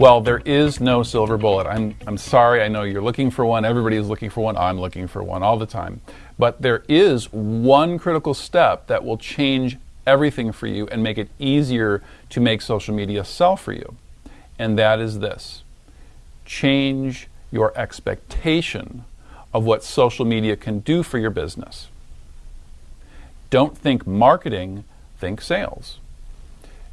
Well, there is no silver bullet. I'm, I'm sorry, I know you're looking for one. Everybody is looking for one. I'm looking for one all the time. But there is one critical step that will change everything for you and make it easier to make social media sell for you. And that is this change your expectation of what social media can do for your business. Don't think marketing, think sales.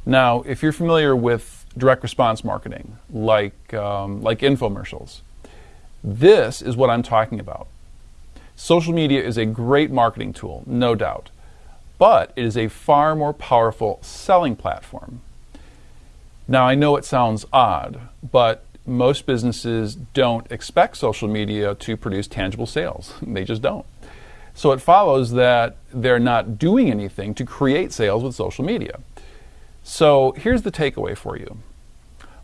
Now, if you're familiar with direct response marketing, like, um, like infomercials, this is what I'm talking about. Social media is a great marketing tool, no doubt, but it is a far more powerful selling platform. Now, I know it sounds odd, but most businesses don't expect social media to produce tangible sales. they just don't. So it follows that they're not doing anything to create sales with social media. So here's the takeaway for you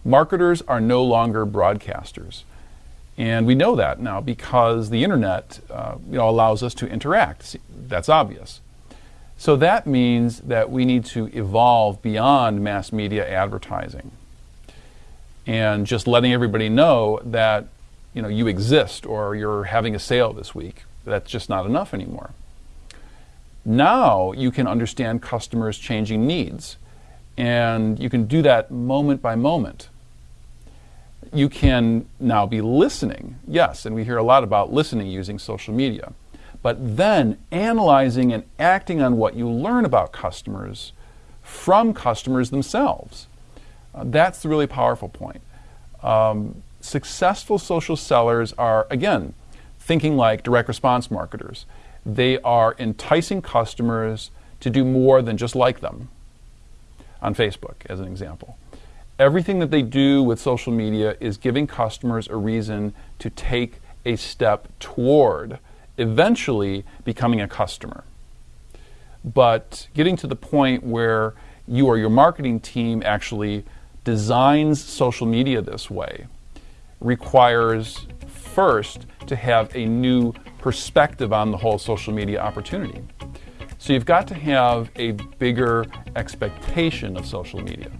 marketers are no longer broadcasters. And we know that now because the internet uh, you know, allows us to interact. That's obvious. So that means that we need to evolve beyond mass media advertising and just letting everybody know that you know you exist or you're having a sale this week. That's just not enough anymore. Now you can understand customers' changing needs, and you can do that moment by moment. You can now be listening, yes, and we hear a lot about listening using social media, but then analyzing and acting on what you learn about customers from customers themselves. Uh, that's the really powerful point. Um, successful social sellers are, again, thinking like direct response marketers. They are enticing customers to do more than just like them on Facebook, as an example. Everything that they do with social media is giving customers a reason to take a step toward eventually becoming a customer. But getting to the point where you or your marketing team actually designs social media this way requires first to have a new perspective on the whole social media opportunity. So you've got to have a bigger expectation of social media.